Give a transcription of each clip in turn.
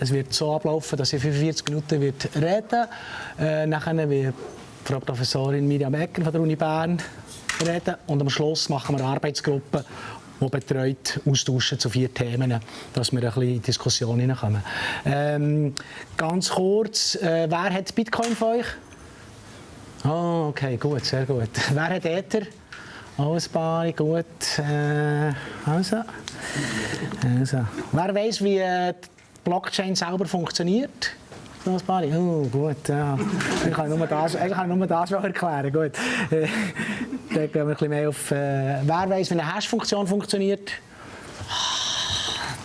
Es wird so ablaufen, dass ich 45 Minuten wird reden äh, Nachher wird Frau Professorin Miriam Ecker von der Uni Bern reden und am Schluss machen wir eine Arbeitsgruppe, die betreut austauschen zu vier Themen, dass wir ein bisschen in Diskussion hineinkommen. Ähm, ganz kurz, äh, wer hat Bitcoin von euch? Oh, okay, gut, sehr gut. Wer hat Ether? Alles paar, gut. Äh, also. also. Wer weiß, wie die Blockchain selber funktioniert? Alles paar. Oh, gut, ja. Ich kann nur das, ich kann nur das erklären. Gut. Äh, da gehen wir ein bisschen mehr auf. Äh, wer weiß, wie eine Hash-Funktion funktioniert?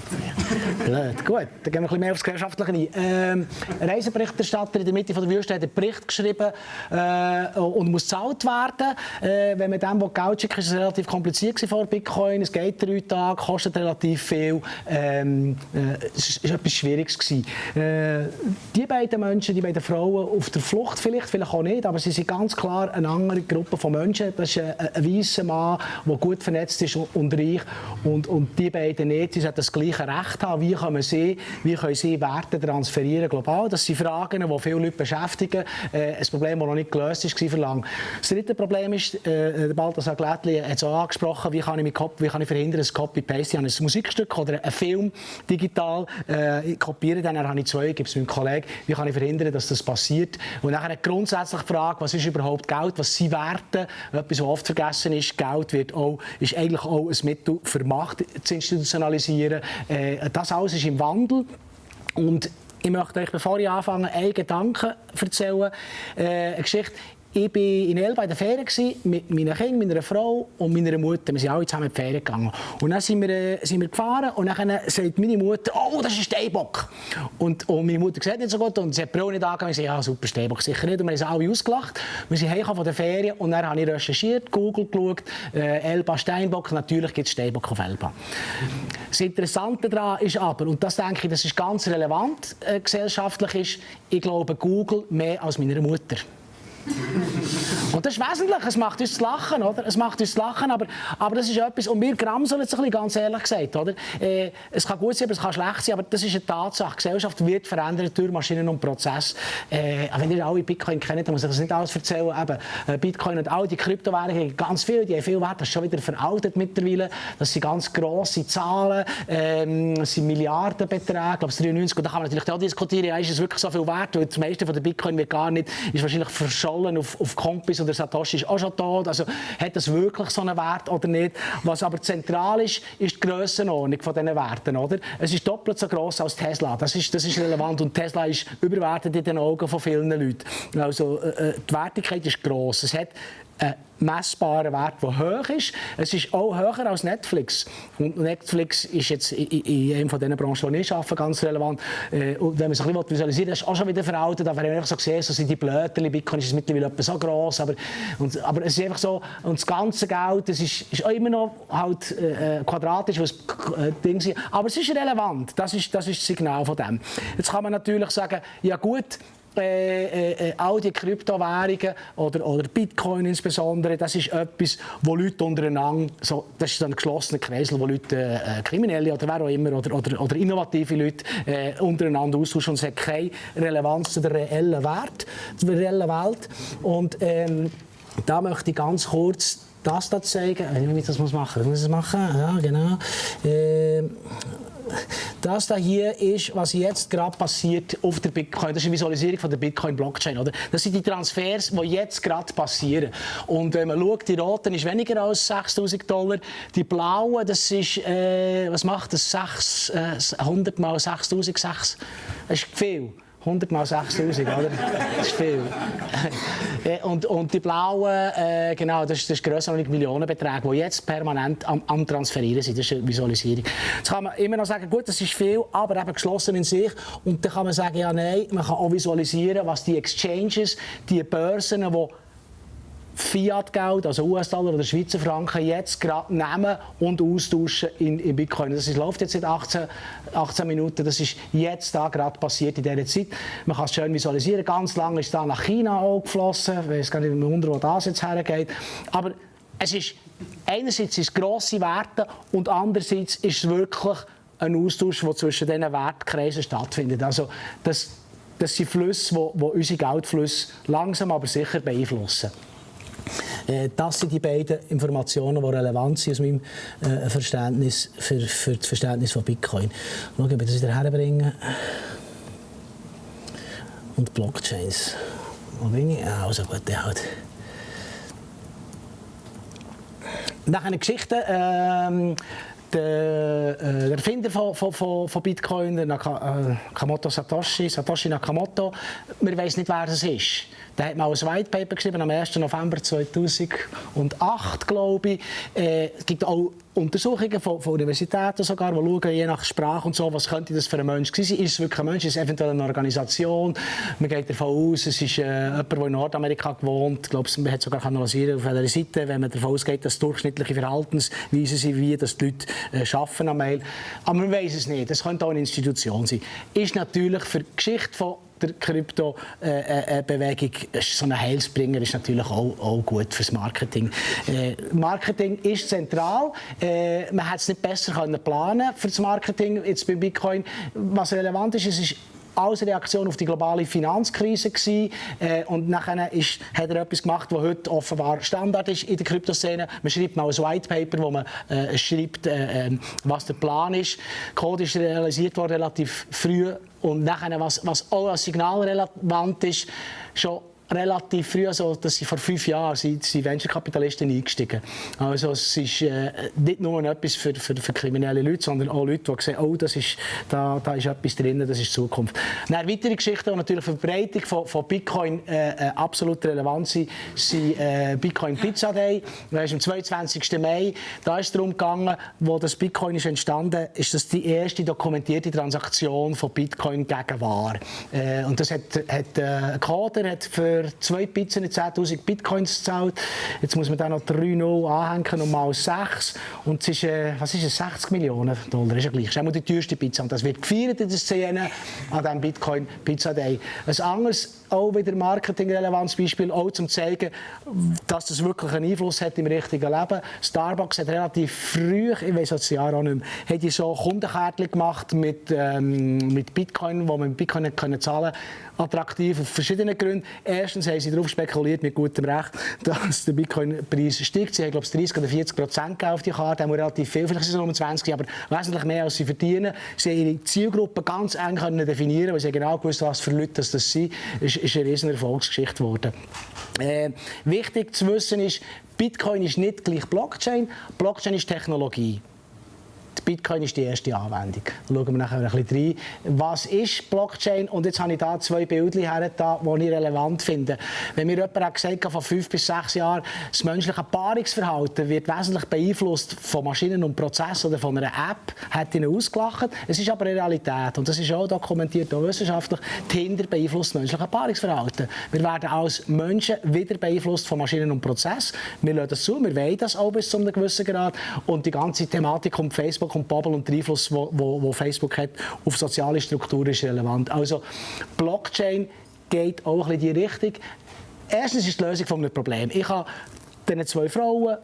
Blöd. Gut, dann gehen wir ein bisschen mehr aufs Gesellschaftliche ein. Ähm, Reiseberichterstatter in der Mitte von der Wüste hat einen Bericht geschrieben äh, und muss gezahlt werden. Äh, wenn man dem Geld schickt, ist es relativ kompliziert vor Bitcoin. Es geht drei Tage, kostet relativ viel. Ähm, äh, es war etwas Schwieriges. Gewesen. Äh, die beiden Menschen, die beiden Frauen auf der Flucht vielleicht, vielleicht auch nicht, aber sie sind ganz klar eine andere Gruppe von Menschen. Das ist ein, ein weißer Mann, der gut vernetzt ist und reich. Und, und die beiden nicht. Sie haben das gleiche Recht haben. Wie können sie, wie können sie Werte transferieren global? Das sind Fragen, die viele Leute beschäftigen. Äh, ein Problem, das noch nicht gelöst ist, war lang. Das dritte Problem ist, äh, Balthasar Glättli hat es auch angesprochen, wie kann ich, wie kann ich verhindern, dass Copy-Paste, habe ein Musikstück oder einen Film digital, äh, kopiere dann, dann habe ich zwei, gebe es meinem Kollegen, wie kann ich verhindern, dass das passiert? Und dann eine grundsätzliche Frage, was ist überhaupt Geld, was sind Werte? Etwas, was oft vergessen ist, Geld wird auch, ist eigentlich auch ein Mittel für Macht zu institutionalisieren. Äh, das alles ist im Wandel. Und ich möchte euch, bevor ich anfange, einen Gedanken erzählen. Äh, eine Geschichte. Ich war in Elba in der Ferien mit meinen Kindern, meiner Frau und meiner Mutter. Wir sind alle zusammen in die Ferien gegangen. Und dann sind wir, äh, sind wir gefahren und dann sagt meine Mutter, oh, das ist ein Steinbock. Und, und meine Mutter sieht nicht so gut und sie hat die Brille nicht angegangen. Ich sage, ja, super, Steinbock sicher nicht. Und wir haben alle ausgelacht. Wir sind heimgekommen von der Ferien und dann habe ich recherchiert, Google geschaut, äh, Elba Steinbock. Natürlich gibt es Steinbock auf Elba. Das Interessante daran ist aber, und das denke ich, das ist ganz relevant äh, gesellschaftlich, ist, ich glaube Google mehr als meine Mutter. Und das ist wesentlich, es macht uns lachen, oder? Es macht uns lachen, aber, aber das ist etwas, und wir gramseln jetzt ein bisschen, ganz ehrlich gesagt, oder? Äh, es kann gut sein, aber es kann schlecht sein, aber das ist eine Tatsache. Die Gesellschaft wird verändert durch Maschinen und Prozesse. Äh, wenn ihr alle Bitcoin kennt, dann muss ich das nicht alles erzählen. Eben, äh, Bitcoin und all die Kryptowährungen, ganz viel, die haben viel Wert, das ist schon wieder veraltet mittlerweile. Das sind ganz grosse Zahlen, ähm, das sind Milliardenbeträge, ich glaube 93, und da kann man natürlich auch diskutieren, ist es wirklich so viel wert, weil das meiste von der Bitcoin wird gar nicht, ist wahrscheinlich verschollen auf, auf Kompis oder Satoshi ist auch schon tot. Also hat das wirklich so einen Wert oder nicht? Was aber zentral ist, ist die Grössenordnung von diesen Werten. Oder? Es ist doppelt so groß als Tesla. Das ist, das ist relevant. Und Tesla ist überwertet in den Augen von vielen Leuten. Also äh, äh die Wertigkeit ist groß. Es hat einen messbaren Wert, der hoch ist. Es ist auch höher als Netflix. Und Netflix ist jetzt in, in einer von diesen Branchen, die ich arbeite, ganz relevant. Äh, und wenn man sich ein bisschen visualisiert, das ist auch schon wieder veraltet. Aber wenn ich so sehe, so sind die Blöterli, Bitcoin ist mittlerweile so gross. Aber, und, aber es ist einfach so, und das ganze Geld, das ist, ist auch immer noch halt, äh, quadratisch, was äh, Ding sind. Aber es ist relevant. Das ist, das ist das Signal von dem. Jetzt kann man natürlich sagen, ja gut, äh, äh, äh, all die Kryptowährungen oder, oder Bitcoin insbesondere, das ist etwas, wo Leute untereinander, so, das ist ein geschlossener Kreisel, wo Leute, äh, Kriminelle oder wer auch immer, oder, oder, oder innovative Leute äh, untereinander austauschen und es hat keine Relevanz zu der reellen Wert, zur reellen Welt. Und ähm, da möchte ich ganz kurz das da zeigen. Wie ich das muss machen? Muss ich das machen? Ja, genau. Äh, das da hier ist, was jetzt gerade passiert auf der Bitcoin. Das ist eine Visualisierung von der Bitcoin-Blockchain. Das sind die Transfers, die jetzt gerade passieren. Und wenn man schaut, die roten ist weniger als 6'000 Dollar. Die blauen, das ist, äh, was macht das? 6, äh, 100 mal 6'000, das ist viel. 100 mal 6000, oder? Das ist viel. Äh, und, und die blauen, äh, genau, das ist, ist als Millionenbeträge, die jetzt permanent am, am, Transferieren sind. Das ist eine Visualisierung. Jetzt kann man immer noch sagen, gut, das ist viel, aber eben geschlossen in sich. Und dann kann man sagen, ja, nein, man kann auch visualisieren, was die Exchanges, die Börsen, die Fiat-Geld, also US-Dollar oder Schweizer Franken, jetzt gerade nehmen und austauschen in, in Bitcoin. Das ist, läuft jetzt seit 18, 18 Minuten. Das ist jetzt da gerade passiert in dieser Zeit. Man kann es schön visualisieren. Ganz lange ist da nach China auch geflossen. Ich weiß gar nicht, wie wo das jetzt hergeht. Aber es ist, einerseits sind es grosse Werte und andererseits ist es wirklich ein Austausch, der zwischen diesen Wertkreisen stattfindet. Also das, das sind Flüsse, die unsere Geldflüsse langsam aber sicher beeinflussen. Äh, das sind die beiden Informationen, die relevant sind aus meinem äh, Verständnis für, für das Verständnis von Bitcoin. Schauen, ob ich das wieder herbringe. Und Blockchains. Wo bin ich? Ah, also gut, der halt. Nach einer Geschichte. Ähm, der, äh, der Erfinder von, von, von, Bitcoin, Nakamoto Satoshi, Satoshi Nakamoto, man weiß nicht, wer das ist. Der hat mal ein White Paper geschrieben am 1. November 2008, glaube ich. Äh, es gibt auch Untersuchungen von, von, Universitäten sogar, die schauen, je nach Sprache und so, was könnte das für ein Mensch sein. Ist es wirklich ein Mensch? Ist es eventuell eine Organisation? Man geht davon aus, es ist äh, jemand, der in Nordamerika gewohnt. Ich glaube, man hat sogar analysieren auf einer Seite, wenn man davon ausgeht, dass durchschnittliche Verhaltensweisen sind, wie dass die Leute äh, arbeiten am Mail. Aber man weiß es nicht. Es könnte auch eine Institution sein. Ist natürlich für die Geschichte von der Krypto-Bewegung, äh, äh, so ein Heilsbringer ist natürlich auch, auch gut fürs Marketing. Äh, Marketing ist zentral. Äh, man hätte es nicht besser können planen für das Marketing jetzt bei Bitcoin. Was relevant ist, es ist als Reaktion auf die globale Finanzkrise gewesen. Äh, und nachher hat er etwas gemacht, was heute offenbar Standard ist in der Kryptoszene. Man schreibt mal ein White Paper, wo man äh, schreibt, äh, ähm, was der Plan ist. Code ist realisiert worden relativ früh und nachher, was, was auch als Signal relevant ist, schon relativ früh, also dass sie vor fünf Jahren sind, sind Venture-Kapitalisten eingestiegen. Also es ist äh, nicht nur etwas für, für, für, kriminelle Leute, sondern auch Leute, die sehen, oh, das ist, da, da ist etwas drin, das ist Zukunft. Eine weitere Geschichte, die natürlich für die Verbreitung von, von Bitcoin äh, äh, absolut relevant sind, sind äh, Bitcoin Pizza Day. Das ist am 22. Mai. Da ist es darum gegangen, wo das Bitcoin ist entstanden, ist das die erste dokumentierte Transaktion von Bitcoin gegen Ware. Äh, und das hat, hat äh, Coder hat für für zwei Pizzen 10'000 Bitcoins gezahlt. Jetzt muss man da noch 3 0 anhängen und mal 6. Und es ist, äh, was ist es, 60 Millionen Dollar, ist ja gleich. Das ist immer die teuerste Pizza. Und das wird gefeiert in der Szene an diesem Bitcoin Pizza Day. Ein anderes auch wieder marketingrelevantes Beispiel, auch zum zeigen, dass das wirklich einen Einfluss hat im richtigen Leben. Starbucks hat relativ früh, ich weiß das Jahr auch nicht mehr, hat die so Kundenkärtchen gemacht mit, ähm, mit Bitcoin, wo man mit Bitcoin können zahlen attraktiv auf verschiedenen Gründen. Erstens haben sie darauf spekuliert, mit gutem Recht, dass der Bitcoin-Preis steigt. Sie haben, glaube ich, 30 oder 40 Prozent auf die Karte, haben relativ viel, vielleicht sind es nur 20, aber wesentlich mehr, als sie verdienen. Sie haben ihre Zielgruppe ganz eng können definieren, weil sie genau gewusst was für Leute das, sind. Ist eine riesen Erfolgsgeschichte geworden. Äh, wichtig zu wissen ist, Bitcoin ist nicht gleich Blockchain. Blockchain ist Technologie. Bitcoin ist die erste Anwendung. Da schauen wir nachher ein bisschen rein. Was ist Blockchain? Und jetzt habe ich da zwei Bilder her, die ich relevant finde. Wenn mir jemand hat gesagt hat, vor fünf bis sechs Jahren, das menschliche Paarungsverhalten wird wesentlich beeinflusst von Maschinen und Prozessen oder von einer App, hat ihn ausgelacht. Es ist aber eine Realität und das ist auch dokumentiert, auch wissenschaftlich. Tinder beeinflusst das menschliche Paarungsverhalten. Wir werden als Menschen wieder beeinflusst von Maschinen und Prozessen. Wir lassen das zu, wir wollen das auch bis zu einem gewissen Grad und die ganze Thematik um Facebook Und Bubble und der Einfluss, wo, Facebook hat auf soziale Strukturen relevant. Also Blockchain geht auch in die Richtung. Erstens ist die Lösung von einem Problem. Ich habe diese zwei Frauen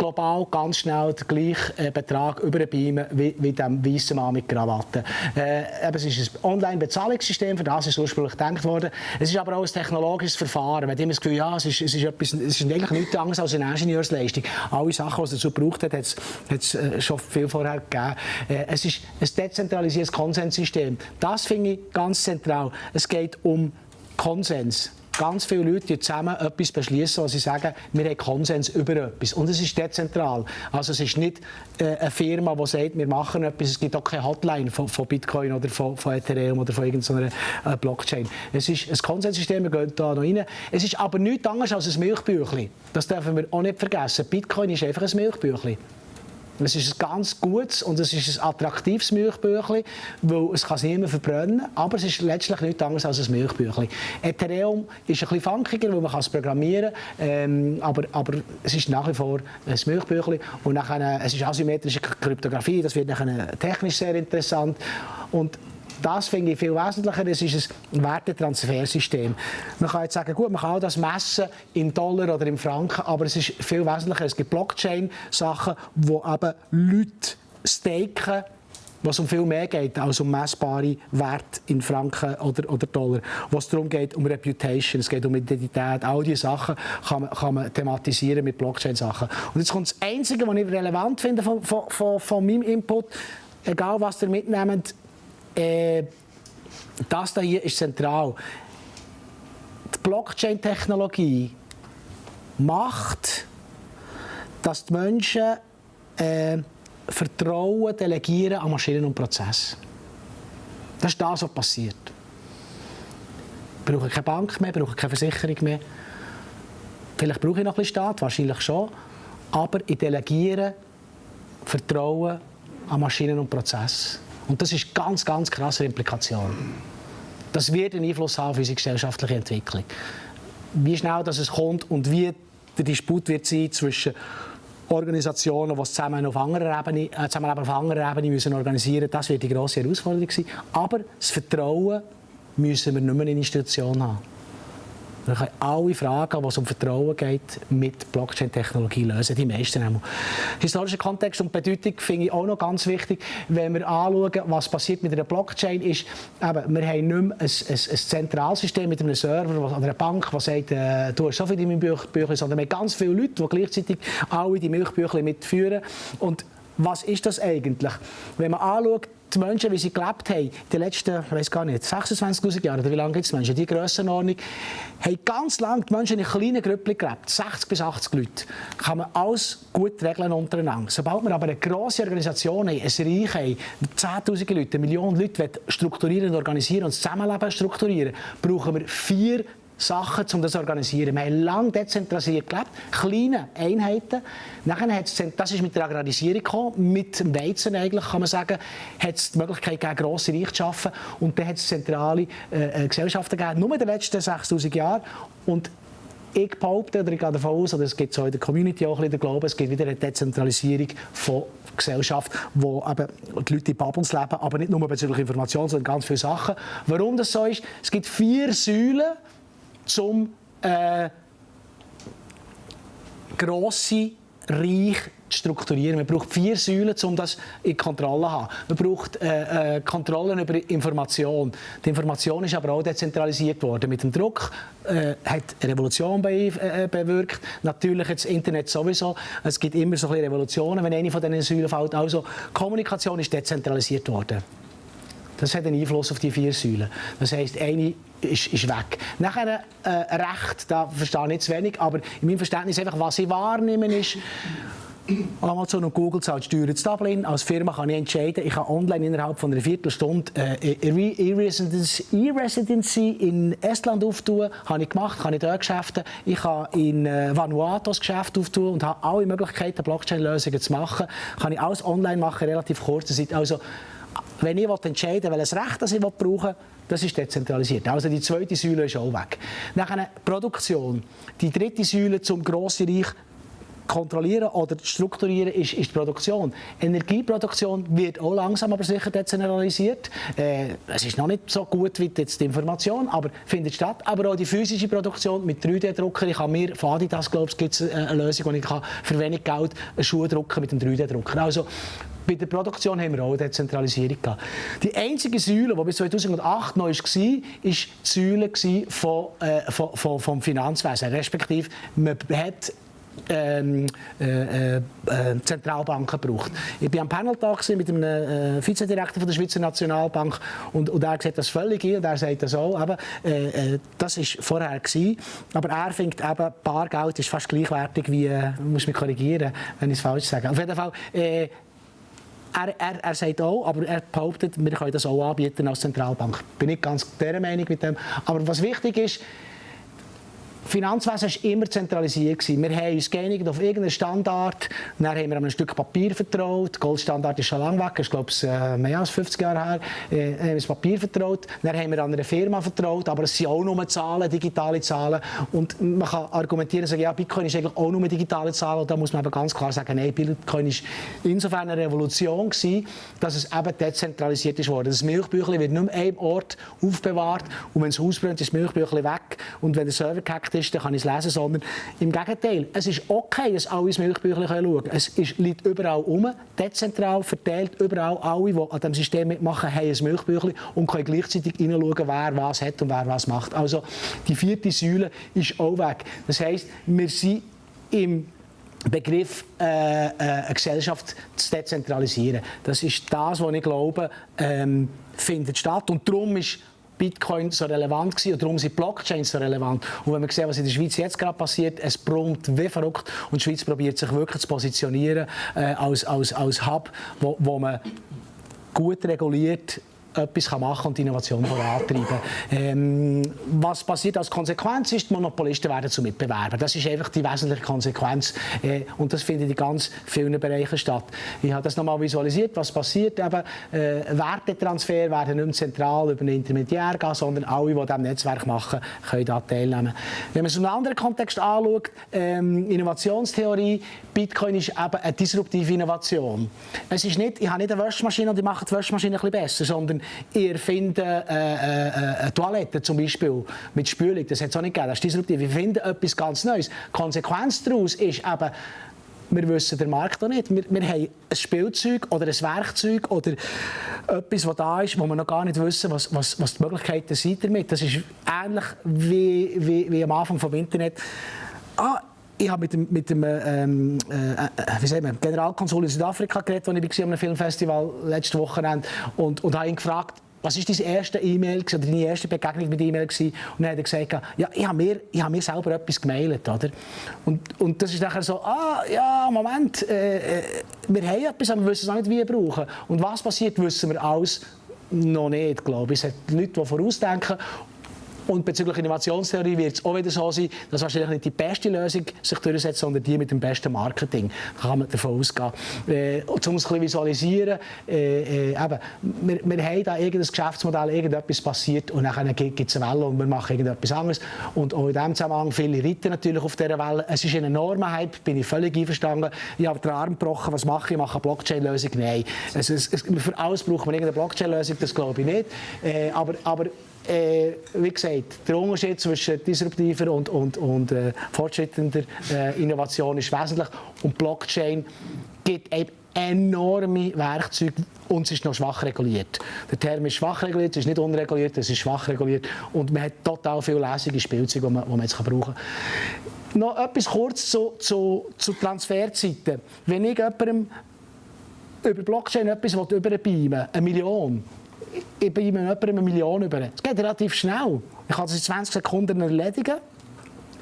global ganz schnell den gleichen äh, Betrag überbeamen wie, wie dem weißen Mann mit Krawatte. Äh, es ist ein Online-Bezahlungssystem, für das ist ursprünglich gedacht worden. Es ist aber auch ein technologisches Verfahren. Man hat immer das Gefühl, ja, es ist, es ist, etwas, es ist eigentlich nichts anderes als eine Ingenieursleistung. Alle Sachen, die es dazu gebraucht hat, hat es äh, schon viel vorher gegeben. Äh, es ist ein dezentralisiertes Konsenssystem. Das finde ich ganz zentral. Es geht um Konsens ganz viele Leute die zusammen etwas beschließen, wo sie sagen, wir haben Konsens über etwas. Und es ist dezentral. Also es ist nicht äh, eine Firma, die sagt, wir machen etwas. Es gibt auch keine Hotline von, von Bitcoin oder von, von, Ethereum oder von irgendeiner äh, Blockchain. Es ist ein Konsenssystem, wir gehen da noch rein. Es ist aber nichts anderes als ein Milchbüchlein. Das dürfen wir auch nicht vergessen. Bitcoin ist einfach ein Milchbüchlein. Es ist ein ganz gutes und es ist ein attraktives Milchbüchlein, weil es kann sich niemand verbrennen aber es ist letztlich nichts anderes als ein Milchbüchlein. Ethereum ist ein bisschen funkiger, weil man es programmieren kann, ähm, aber, aber es ist nach wie vor ein Milchbüchlein und nachher, es ist asymmetrische Kryptographie, das wird nachher technisch sehr interessant und das finde ich viel wesentlicher, es ist ein Wertetransfersystem. Man kann jetzt sagen, gut, man kann auch das messen in Dollar oder in Franken, aber es ist viel wesentlicher. Es gibt Blockchain-Sachen, wo eben Leute staken was um viel mehr geht als um messbare Werte in Franken oder, oder Dollar. Was darum geht, um Reputation, es geht um Identität, all diese Sachen kann man, kann man thematisieren mit Blockchain-Sachen. Und jetzt kommt das Einzige, was ich relevant finde von, von, von, meinem Input, egal was ihr mitnehmt, äh, das hier ist zentral. Die Blockchain-Technologie macht, dass die Menschen äh, Vertrauen delegieren an Maschinen und Prozesse. Das ist das, was passiert. Ich brauche keine Bank mehr, brauche keine Versicherung mehr. Vielleicht brauche ich noch ein bisschen Staat, wahrscheinlich schon. Aber ich delegiere Vertrauen an Maschinen und Prozesse. Und das ist ganz, ganz krasse Implikation. Das wird einen Einfluss haben auf unsere gesellschaftliche Entwicklung. Wie schnell das es kommt und wie der Disput wird sein zwischen Organisationen, die zusammen auf anderer Ebene, äh, zusammen auf anderer Ebene müssen organisieren müssen. Das wird die grosse Herausforderung sein. Aber das Vertrauen müssen wir nicht mehr in Institutionen haben. Wir können alle Fragen, es um Vertrauen geht, mit Blockchain-Technologie lösen, die meisten einmal. Historischer Kontext und Bedeutung finde ich auch noch ganz wichtig. Wenn wir anschauen, was passiert mit einer Blockchain, ist, eben, wir haben nicht mehr ein, ein, ein Zentralsystem mit einem Server oder einer Bank, die sagt, äh, du hast so viele Büchlein, sondern wir haben ganz viele Leute, die gleichzeitig alle die Milchbücher mitführen. Und was ist das eigentlich? Wenn man anschaut, die Menschen, wie sie gelebt haben, den letzten, ich weiß gar nicht, 26'000 Jahren, oder wie lange gibt es Menschen, die Grössenordnung, haben ganz lange die Menschen in kleinen Gruppen gelebt, 60 bis 80 Leute. Kann man alles gut regeln untereinander. Sobald wir aber eine grosse Organisation haben, ein Reich haben, 10'000 Leute, eine Million Leute strukturieren und organisieren und das Zusammenleben strukturieren, brauchen wir vier Sachen, um das zu organisieren. Wir haben lange dezentralisiert gelebt, kleine Einheiten. Nachher hat's, das ist mit der Agrarisierung gekommen, mit dem Weizen eigentlich, kann man sagen, hat es die Möglichkeit gegeben, grosse Reiche zu schaffen. Und dann hat es zentrale äh, äh Gesellschaften gegeben, nur in den letzten 60'000 Jahren. Und ich behaupte, oder ich gehe davon aus, oder es gibt so in der Community auch ein bisschen den Glauben, es gibt wieder eine Dezentralisierung von Gesellschaft, wo eben die Leute in Bubbles leben, aber nicht nur bezüglich Information, sondern ganz viele Sachen. Warum das so ist? Es gibt vier Säulen, zum äh, grosse Reich zu strukturieren. Man braucht vier Säulen, um das in Kontrolle zu haben. Man braucht äh, äh, Kontrollen über Information. Die Information ist aber auch dezentralisiert worden. Mit dem Druck äh, hat eine Revolution be äh, bewirkt. Natürlich das Internet sowieso. Es gibt immer so ein Revolutionen, wenn eine von diesen Säulen fällt. Also Kommunikation ist dezentralisiert worden. Das hat einen Einfluss auf die vier Säulen. Das heisst, eine ist, ist weg. Nachher äh, Recht, da verstehe ich nicht zu wenig, aber in meinem Verständnis einfach, was ich wahrnehme, ist, Amazon und Google zahlen Steuern in Dublin. Als Firma kann ich entscheiden, ich kann online innerhalb von einer Viertelstunde äh, E-Residency in Estland auftun. Habe ich gemacht, kann ich dort Geschäfte. Ich kann in äh, Vanuatu das Geschäft auftun und habe alle Möglichkeiten, Blockchain-Lösungen zu machen. Kann ich alles online machen, relativ kurze Zeit. Also, wenn ich entscheiden will, welches Recht ich brauche, das ist dezentralisiert. Also die zweite Säule ist auch weg. Nachher Produktion. Die dritte Säule zum grossen Reich kontrollieren oder strukturieren ist, ist die Produktion. Energieproduktion wird auch langsam aber sicher dezentralisiert. Äh, es ist noch nicht so gut wie jetzt die Information, aber findet statt. Aber auch die physische Produktion mit 3D-Drucker. Ich kann mir von Adidas, glaube ich, gibt es eine Lösung, wo ich für wenig Geld einen Schuh drucken mit dem 3D-Drucker. Also bei der Produktion haben wir auch Dezentralisierung gehabt. Die einzige Säule, die bis 2008 neu war, war die Säule von, äh, von, Finanzwesen. Respektive, man hat ähm, äh, äh, Zentralbanken braucht. Ich war am Panel-Tag mit äh, Vizedirektor der Schweizer Nationalbank und, und er sieht das völlig ein und er sagt das auch. Äh, äh, das war vorher. Gewesen, aber er findet eben, Bargeld ist fast gleichwertig wie, äh, muss mich korrigieren, wenn ich es falsch sage. Auf jeden Fall, äh, er, er, er sagt auch, aber er behauptet, wir können das auch anbieten als Zentralbank. Bin nicht ganz der Meinung mit dem. Aber was wichtig ist, Finanzwesen war immer zentralisiert. Wir haben uns geeinigt auf irgendeinen Standard. Dann haben wir einem Stück Papier vertraut. Der Goldstandard ist schon lange weg, ist glaube ich äh, mehr als 50 Jahre her. Äh, haben wir das Papier vertraut. Dann haben wir an eine Firma vertraut, aber es sind auch nur Zahlen, digitale Zahlen. Und man kann argumentieren, sagen, ja, Bitcoin ist eigentlich auch nur digitale Zahlen. Und da muss man aber ganz klar sagen, nein, Bitcoin ist insofern eine Revolution gewesen, dass es eben dezentralisiert worden. Das Milchbüchlein wird nur an einem Ort aufbewahrt und wenn es ausbrennt, ist das Milchbüchlein weg. Und wenn der Server gehackt ist, dann kann ich es lesen, sondern im Gegenteil. Es ist okay, dass alle ins Milchbüchlein schauen können. Es ist, liegt überall um, dezentral verteilt, überall alle, die an diesem System mitmachen, haben ein Milchbüchlein und können gleichzeitig hineinschauen, wer was hat und wer was macht. Also die vierte Säule ist auch weg. Das heisst, wir sind im Begriff äh, äh, eine Gesellschaft zu dezentralisieren. Das ist das, was ich glaube, ähm, findet statt. Und darum ist Bitcoin so relevant gewesen und darum sind Blockchains so relevant. Und wenn man sieht, was in der Schweiz jetzt gerade passiert, es brummt wie verrückt und die Schweiz probiert sich wirklich zu positionieren äh, als, als, als Hub, wo, wo man gut reguliert etwas machen kann und die Innovation vorantreiben ähm, Was passiert als Konsequenz ist, die Monopolisten werden zu Mitbewerbern. Das ist einfach die wesentliche Konsequenz äh, und das findet in ganz vielen Bereichen statt. Ich habe das nochmal visualisiert, was passiert. Eben, äh, Wertetransfer werden nicht mehr zentral über einen Intermediär gehen, sondern alle, die diesem Netzwerk machen, können da teilnehmen. Wenn man es in einem anderen Kontext anschaut, ähm, Innovationstheorie, Bitcoin ist eben eine disruptive Innovation. Es ist nicht, ich habe nicht eine Waschmaschine und ich mache die Waschmaschine ein bisschen besser, sondern ich erfinde äh, äh, äh, eine Toilette zum Beispiel mit Spülung, das hat es auch nicht gegeben, das ist disruptiv. Ich finde etwas ganz Neues. Die Konsequenz daraus ist eben, wir wissen den Markt auch nicht. Wir, wir haben ein Spielzeug oder ein Werkzeug oder etwas, das da ist, wo wir noch gar nicht wissen, was, was, was die Möglichkeiten sind damit. Das ist ähnlich wie, wie, wie am Anfang des Internet. Ah, ich habe mit dem, mit dem ähm, äh, wie sagen wir, Generalkonsul in Südafrika geredet, als ich war am Filmfestival letzte Wochenende und, und habe ihn gefragt, was war deine erste E-Mail oder deine erste Begegnung mit E-Mail Und dann hat er gesagt, ja, ich habe mir, ich habe mir selber etwas gemailt, oder? Und, und das ist nachher so, ah, ja, Moment, äh, äh wir haben etwas, aber wir wissen es nicht, wie wir brauchen. Und was passiert, wissen wir alles noch nicht, glaube ich. Es hat Leute, die vorausdenken und bezüglich Innovationstheorie wird es auch wieder so sein, dass wahrscheinlich nicht die beste Lösung sich durchsetzt, sondern die mit dem besten Marketing. Da kann man davon ausgehen. Äh, um es ein bisschen visualisieren, äh, äh, eben, wir, wir haben da irgendein Geschäftsmodell, irgendetwas passiert und dann gibt es eine Welle und wir machen irgendetwas anderes. Und auch in diesem Zusammenhang, viele reiten natürlich auf dieser Welle. Es ist ein enormer Hype, bin ich völlig einverstanden. Ich habe den Arm gebrochen, was mache ich? Ich mache eine Blockchain-Lösung? Nein. Es, es, es, für alles braucht man irgendeine Blockchain-Lösung, das glaube ich nicht. Äh, aber, aber äh, wie gesagt, der Unterschied zwischen disruptiver und, und, und äh, fortschreitender äh, Innovation ist wesentlich. Und Blockchain gibt eben enorme Werkzeuge und es ist noch schwach reguliert. Der Term ist schwach reguliert, es ist nicht unreguliert, es ist schwach reguliert und man hat total viele lässige Spielzeuge, die man, die man jetzt brauchen kann. Noch etwas kurz zu, zu, zu Transferzeiten. Wenn ich jemandem über Blockchain etwas überbeamen eine Million, ich bei jemandem eine Million über. Es geht relativ schnell. Ich kann das in 20 Sekunden erledigen.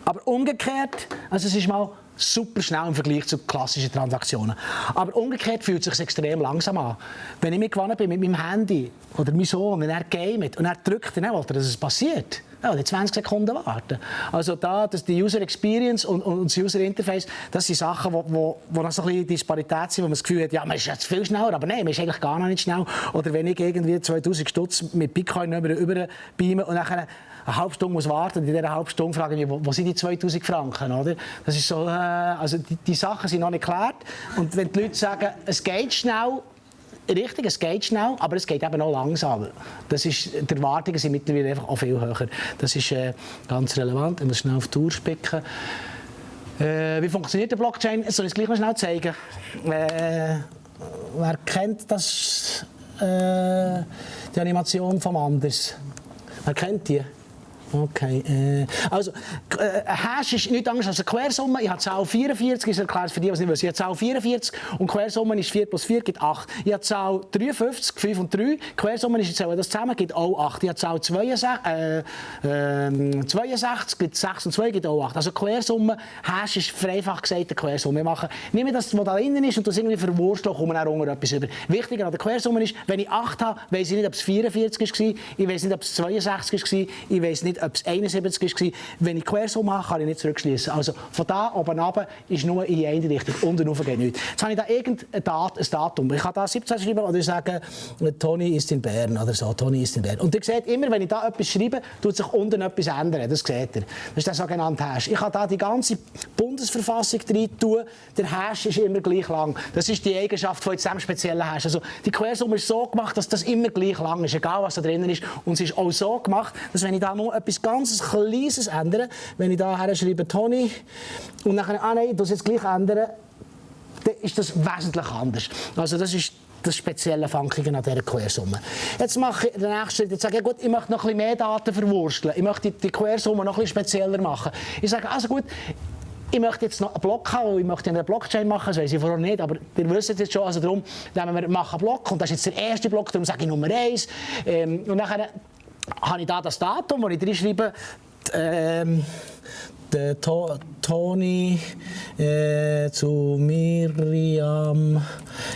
Aber umgekehrt, also es ist mal super schnell im Vergleich zu klassischen Transaktionen. Aber umgekehrt fühlt es sich extrem langsam an. Wenn ich gewonnen bin mit meinem Handy oder meinem Sohn und er gamet und er drückt, dann will er, dass es passiert. Ja, die 20 Sekunden warten. Also da, das, die User Experience und, und das User Interface, das sind Sachen, wo, wo, wo noch so ein bisschen Disparität sind, wo man das Gefühl hat, ja, man ist jetzt viel schneller, aber nein, man ist eigentlich gar noch nicht schnell. Oder wenn ich irgendwie 2000 Stutz mit Bitcoin über, über beame und nachher eine halbe Stunde muss warten und in dieser halben Stunde frage ich mich, wo, wo sind die 2000 Franken, oder? Das ist so, äh, also die, die Sachen sind noch nicht geklärt und wenn die Leute sagen, es geht schnell, richtig, es geht schnell, aber es geht eben auch langsam. Das ist, die Erwartungen sind mittlerweile einfach auch viel höher. Das ist äh, ganz relevant. Ich muss schnell auf die Tour spicken. Äh, wie funktioniert der Blockchain? Soll ich es gleich noch schnell zeigen? Äh, wer kennt das, äh, die Animation vom Anders? Wer kennt die? Okay. Äh, also, äh, Hash ist nichts anderes als eine Quersumme. Ich habe Zahl 44, ich erkläre es für die, die es nicht wissen. Ich habe Zahl 44 und Quersumme ist 4 plus 4 gibt 8. Ich habe Zahl 53, 5 und 3. Quersumme ist, ich zähle das zusammen, gibt auch 8. Ich habe Zahl 62, äh, äh, 62 gibt 6 und 2 gibt auch 8. Also Quersumme, Hash ist vereinfacht gesagt eine Quersumme. Wir machen, nehmen das, was da innen ist und das irgendwie verwursteln, kommen wir auch unter etwas über. Wichtiger an der Quersumme ist, wenn ich 8 habe, weiß ich nicht, ob es 44 war, ich weiß nicht, ob es 62 war, ich weiß nicht, ob es 71 war. Wenn ich Quersumme habe, kann ich nicht zurückschließen. Also von da oben runter ist nur in eine Richtung. Unten rauf geht nichts. Jetzt habe ich da irgendein Dat, ein Datum. Ich kann da 17 schreiben oder sagen, Toni ist in Bern oder so. Toni ist in Bern. Und ihr seht immer, wenn ich da etwas schreibe, tut sich unten etwas ändern. Das seht ihr. Das ist der sogenannte Hash. Ich kann da die ganze Bundesverfassung drin tun. Der Hash ist immer gleich lang. Das ist die Eigenschaft von diesem speziellen Hash. Also die Quersumme ist so gemacht, dass das immer gleich lang ist, egal was da drinnen ist. Und es ist auch so gemacht, dass wenn ich da nur etwas ganz Kleines ändere, wenn ich da schreibe Toni und nachher, ah nein, ich das jetzt gleich ändern, dann ist das wesentlich anders. Also das ist das spezielle Funkige an dieser Quersumme. Jetzt mache ich den nächsten Schritt. Jetzt sage ich, gut, ich möchte noch ein bisschen mehr Daten verwursteln. Ich möchte die Quersumme noch ein spezieller machen. Ich sage, also gut, ich möchte jetzt noch einen Block haben, ich möchte eine Blockchain machen, das weiß ich vorher nicht, aber ihr wisst jetzt schon, also darum nehmen wir machen einen Block und das ist jetzt der erste Block, darum sage ich Nummer 1. Ähm, und dann habe ich da das Datum, wo ich drin schreibe, ähm, der to Toni äh, zu Miriam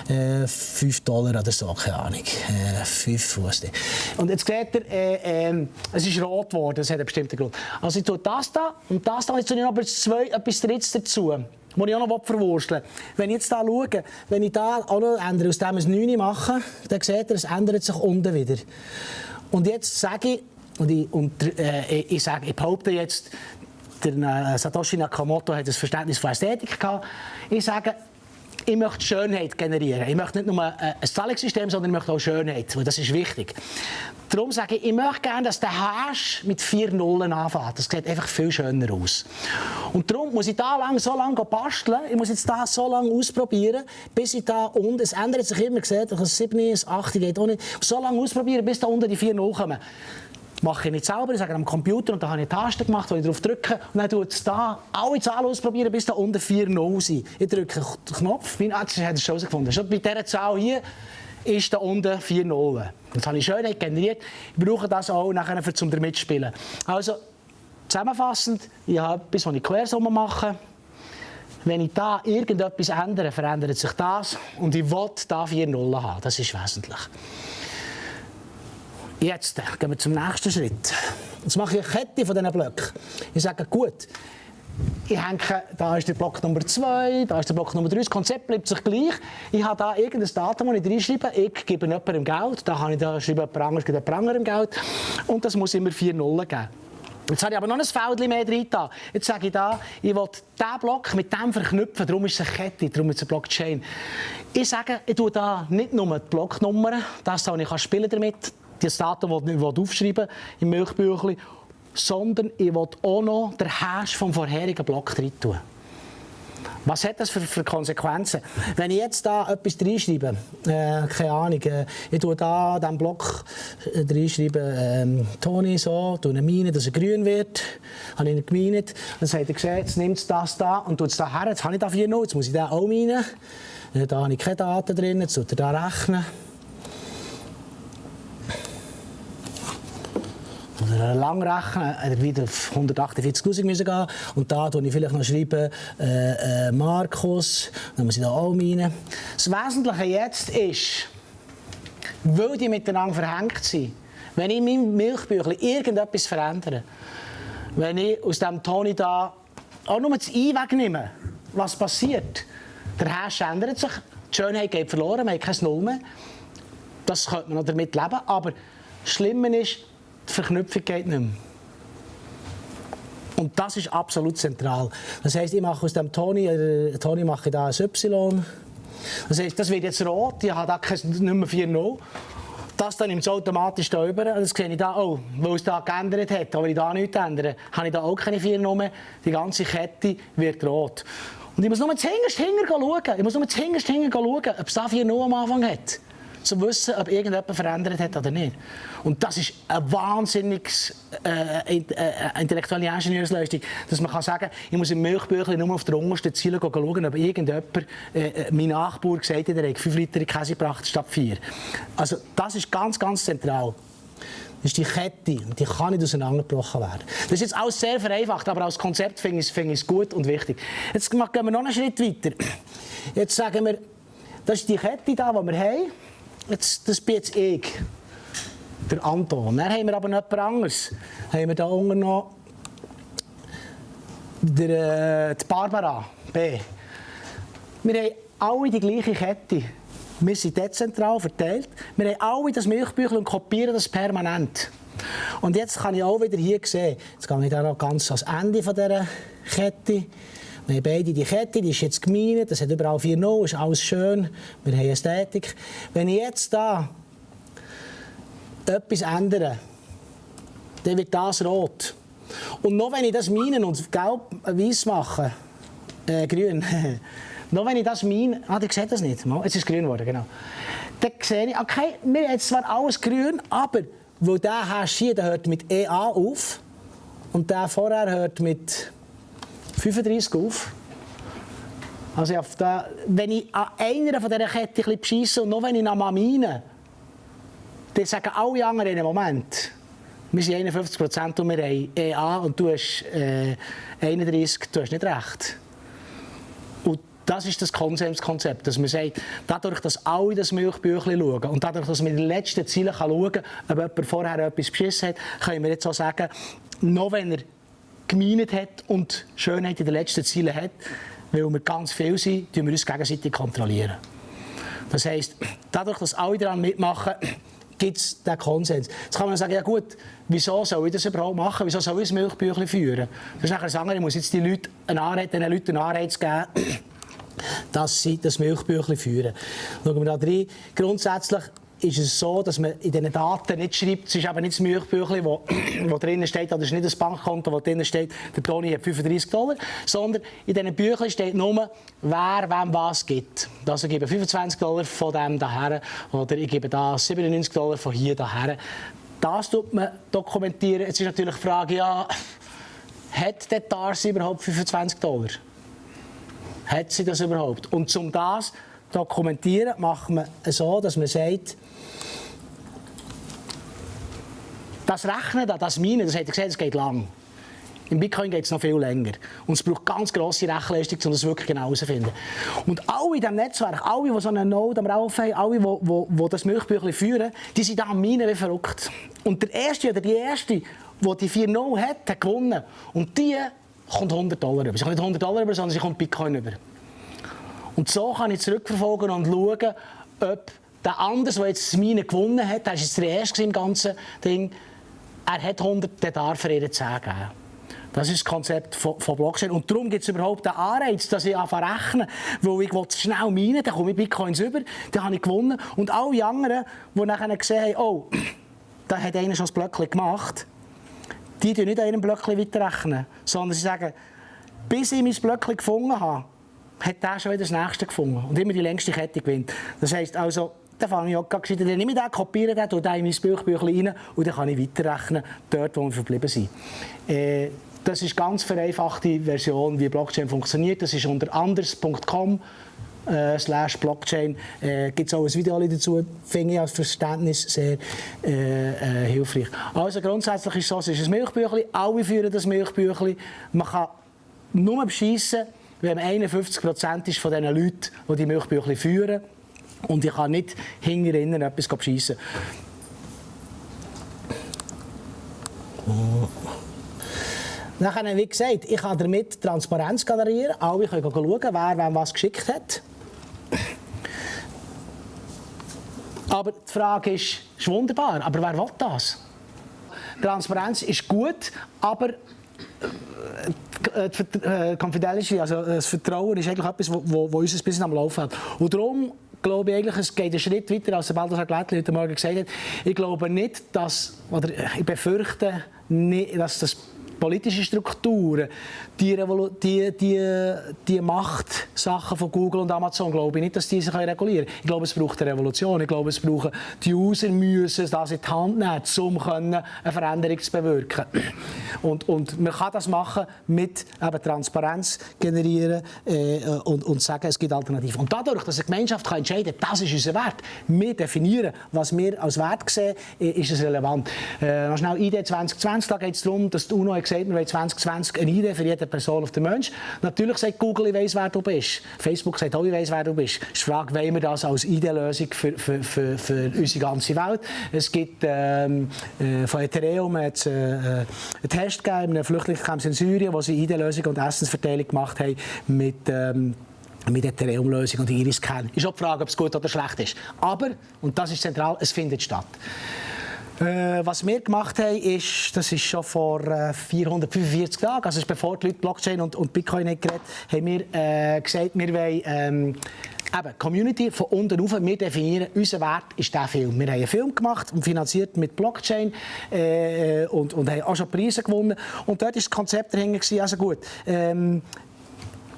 äh, 5 Dollar oder so, keine Ahnung. Äh, 5 Fuß. Und jetzt seht ihr, äh, äh, es ist rot geworden, das hat einen bestimmten Grund. Also ich tue das da und das da, jetzt tue ich noch zwei, etwas Drittes dazu. Das ich auch noch verwursteln Wenn ich jetzt hier schaue, wenn ich da auch noch ändere, aus dem ein 9 mache, dann seht ihr, es ändert sich unten wieder. Und jetzt sage ich, und ich, und, äh, ich, sage, ich behaupte jetzt, der äh, Satoshi Nakamoto hat ein Verständnis von Ästhetik gehabt. Ich sage, ich möchte Schönheit generieren. Ich möchte nicht nur ein Zahlungssystem, sondern ich möchte auch Schönheit, weil das ist wichtig. Darum sage ich, ich möchte gerne, dass der Hash mit vier Nullen anfängt. Das sieht einfach viel schöner aus. Und darum muss ich da lang, so lange basteln, ich muss jetzt da so lange ausprobieren, bis ich da unten, es ändert sich immer, gesehen, ein 7, ein 8 geht auch nicht, so lange ausprobieren, bis da unten die vier Nullen kommen mache ich nicht selber, ich sage am Computer und da habe ich eine Taste gemacht, wo ich drauf drücke und dann tut es da alle Zahlen ausprobieren, bis da unten 4 0 sind. Ich drücke den Knopf, mein Arzt hat es schon herausgefunden. Schon bei dieser Zahl hier ist da unten 4 0. Das habe ich schön generiert. Ich brauche das auch nachher für zum mitspielen. Also zusammenfassend, ich habe etwas, was ich Quersumme mache. Wenn ich da irgendetwas ändere, verändert sich das und ich will da 4 0 haben. Das ist wesentlich. Jetzt gehen wir zum nächsten Schritt. Jetzt mache ich eine Kette von diesen Blöcken. Ich sage, gut, ich hänge, da ist der Block Nummer 2, da ist der Block Nummer 3, das Konzept bleibt sich gleich. Ich habe da irgendein Datum, das ich reinschreibe, ich gebe jemandem Geld, da kann ich da schreiben, jemand anderes gibt jemand Geld und das muss immer vier Nullen geben. Jetzt habe ich aber noch ein Feld mehr drin. Jetzt sage ich da, ich will diesen Block mit dem verknüpfen, darum ist es eine Kette, darum ist es eine Blockchain. Ich sage, ich tue da nicht nur die Blocknummern, das, was ich damit spielen kann, das Datum, das ich aufschreiben im Milchbüchlein, sondern ich will auch noch den Hash vom vorherigen Block drin tun. Was hat das für, für, Konsequenzen? Wenn ich jetzt da etwas reinschreibe, äh, keine Ahnung, äh, ich tue da diesen Block äh, reinschreiben, äh, Toni so, tue eine Mine, dass er grün wird, habe ich ihn gemeinet, dann sagt er, gesehen, jetzt nimmt das da und tut es da her, jetzt habe ich da vier noch, jetzt muss ich da auch meinen, da habe ich keine Daten drin, jetzt tut er da rechnen. Lang rechnen, er wieder auf 148'000 müssen gehen und da schreibe ich vielleicht noch schreiben, äh, äh, Markus, dann muss ich da auch meinen. Das Wesentliche jetzt ist, weil die miteinander verhängt sind, wenn ich in meinem Milchbüchlein irgendetwas verändere, wenn ich aus dem Toni da auch nur das I wegnehme, was passiert? Der Hash ändert sich, die Schönheit geht verloren, man hat kein Null mehr. Das könnte man noch damit leben, aber das Schlimme ist, die Verknüpfung geht nicht mehr. Und das ist absolut zentral. Das heisst, ich mache aus dem Toni, äh, Toni mache da ein Y. Das heisst, das wird jetzt rot, ich habe da kein, nicht mehr 4 Das dann nimmt es automatisch da über. Das sehe ich da, oh, weil es da geändert hat, aber ich da nichts ändere, habe ich da auch keine 4 mehr. Die ganze Kette wird rot. Und ich muss nur zuhinterst hinger schauen. Ich muss nur zuhinterst hinger schauen, ob es da 4 am Anfang hat zu wissen, ob irgendjemand verändert hat oder nicht. Und das ist eine wahnsinnig äh, äh, intellektuelle Ingenieursleistung, dass man kann sagen ich muss im Milchbüchlein nur auf der untersten Ziele schauen, ob irgendjemand, äh, äh mein Nachbar gesagt hat, er hat 5 Liter Käse gebracht statt 4. Also das ist ganz, ganz zentral. Das ist die Kette und die kann nicht auseinandergebrochen werden. Das ist jetzt alles sehr vereinfacht, aber als Konzept finde ich, es gut und wichtig. Jetzt gehen wir noch einen Schritt weiter. Jetzt sagen wir, das ist die Kette, die wir haben. Jetzt, das bin jetzt ich. der Anton. Dann haben wir aber noch etwas anderes. Haben wir da unten noch der, äh, die Barbara B. Wir haben alle die gleiche Kette. Wir sind dezentral verteilt. Wir haben alle das Milchbüchlein und kopieren das permanent. Und jetzt kann ich auch wieder hier sehen, jetzt gehe ich da noch ganz ans Ende von dieser Kette. Wir haben beide die Kette, die ist jetzt gemeint, das hat überall vier No, ist alles schön, wir haben Ästhetik. Wenn ich jetzt da etwas ändere, dann wird das rot. Und noch wenn ich das meinen und gelb weiß mache, äh, grün, noch wenn ich das meine, ah, ihr seht das nicht, jetzt ist es grün geworden, genau. Dann sehe ich, okay, haben jetzt zwar alles grün, aber weil der Hash hier, der hört mit EA auf und der vorher hört mit 35 auf. Also auf der, wenn ich an einer von dieser Kette bisschen und noch wenn ich nach meine, dann sagen alle anderen im Moment, wir sind 51 Prozent und wir haben EA und du hast äh, 31, du hast nicht recht. Das ist das Konsenskonzept, dass man sagt, dadurch, dass alle das Milchbüchlein schauen und dadurch, dass man in den letzten Zielen schauen kann, ob jemand vorher etwas beschissen hat, können wir jetzt auch sagen, noch wenn er gemeint hat und Schönheit in den letzten Zielen hat, weil wir ganz viel sind, tun wir uns gegenseitig kontrollieren. Das heisst, dadurch, dass alle daran mitmachen, gibt es den Konsens. Jetzt kann man sagen, ja gut, wieso soll ich das überhaupt machen? Wieso soll ich das Milchbüchlein führen? Das ist nachher sagen, ich muss jetzt die Leute einen Anreiz, den Leuten einen Anreiz geben, dass sie das Milchbüchlein führen. Schauen wir da rein. Grundsätzlich ist es so, dass man in diesen Daten nicht schreibt, es ist eben nicht das Milchbüchlein, wo, wo drinnen steht, oder es ist nicht das Bankkonto, wo drinnen steht, der Toni hat 35 Dollar, sondern in diesen Büchlein steht nur, wer wem was gibt. Also ich gebe 25 Dollar von dem daher oder ich gebe da 97 Dollar von hier daher. Das tut man dokumentieren. Jetzt ist natürlich die Frage, ja, hat der Darcy überhaupt 25 Dollar? Hat sie das überhaupt? Und um das dokumentieren, macht man so, dass man sagt, das Rechnen, das Minen, das hat er gesehen, das geht lang. Im Bitcoin geht es noch viel länger. Und es braucht ganz grosse Rechenleistung, um das wirklich genau herauszufinden. Und alle in diesem Netzwerk, alle, die so einen Node am Rauf haben, alle, die, die, die das Milchbüchlein führen, die sind da am Minen wie verrückt. Und der Erste oder die Erste, die die vier No hat, hat gewonnen. Und die kommt 100 Dollar über. Sie kommt nicht 100 Dollar über, sondern sie kommt Bitcoin über. Und so kann ich zurückverfolgen und schauen, ob der andere, der jetzt Mine gewonnen hat, der war jetzt der Erste im ganzen Ding, er hat 100, der darf er ihr 10 geben. Das ist das Konzept von, Blockchain. Und darum gibt es überhaupt den Anreiz, dass ich anfange rechnen, weil ich will schnell meinen, dann komme ich Bitcoins über, dann habe ich gewonnen. Und alle anderen, die nachher gesehen haben, oh, da hat einer schon das Blöckchen gemacht, die tun nicht an ihrem Blöckchen weiterrechnen, sondern sie sagen, bis ich mein Blöckchen gefunden habe, hat der schon wieder das nächste gefunden und immer die längste Kette gewinnt. Das heisst also, dann fange ich auch gesagt, dann nehme ich den, kopiere den, tue den in mein Büchbüchlein rein und dann kann ich weiterrechnen, dort, wo wir verblieben sind. Äh, das ist eine ganz vereinfachte Version, wie Blockchain funktioniert. Das ist unter anders.com äh, slash Blockchain. Äh, Gibt es auch ein Video dazu, finde ich als Verständnis sehr äh, äh, hilfreich. Also grundsätzlich ist es so, es ist ein Milchbüchlein, alle führen das Milchbüchlein. Man kann nur beschissen, wenn man 51 Prozent ist von den Leuten, die die Milchbüchlein führen. Und ich kann nicht hinter innen etwas beschissen. Nachher, wie gesagt, ich kann damit Transparenz generieren. Alle können schauen, wer wem was geschickt hat. Aber die Frage ist, ist wunderbar, aber wer will das? Transparenz ist gut, aber äh, die äh, Confidentiality, also äh, das Vertrauen ist eigentlich etwas, wo unser Business am Laufen hat. Und darum glaube ich eigentlich, es geht einen Schritt weiter, als Balthasar Glättli heute Morgen gesagt hat. Ich glaube nicht, dass, oder ich befürchte nicht, dass das politische Strukturen, die, die, die, die Machtsachen von Google und Amazon, glaube ich nicht, dass die sich regulieren können. Ich glaube, es braucht eine Revolution. Ich glaube, es brauchen die User müssen das in die Hand nehmen, um eine Veränderung zu bewirken. Und, und man kann das machen mit eben Transparenz generieren äh, und, und sagen, es gibt Alternativen. Und dadurch, dass eine Gemeinschaft kann entscheiden kann, das ist unser Wert, wir definieren, was wir als Wert sehen, ist es relevant. Äh, schnell ID 2020, da geht es darum, dass die UNO gesagt gesagt, wir wollen 2020 eine Idee für jede Person auf den Mensch. Natürlich sagt Google, ich weiss, wer du bist. Facebook sagt auch, ich weiss, wer du bist. Es ist die Frage, wollen wir das als Ideenlösung für, für, für, für unsere ganze Welt? Es gibt von Ethereum hat, äh, einen Test gegeben, in in Syrien, wo sie Ideenlösung und Essensverteilung gemacht haben mit ähm, Ethereum-Lösung und Iris-Scan. Ist auch die Frage, ob es gut oder schlecht ist. Aber, und das ist zentral, es findet statt. Äh, was wir gemacht haben, ist, das ist schon vor äh, 445 Tagen, also bevor die Leute Blockchain und, und Bitcoin nicht geredet haben, wir äh, gesagt, wir wollen ähm, eben, Community von unten rauf, wir definieren, unser Wert ist der Film. Wir haben einen Film gemacht und finanziert mit Blockchain äh, und, und haben auch schon Preise gewonnen. Und dort war das Konzept dahinter, also gut, ähm,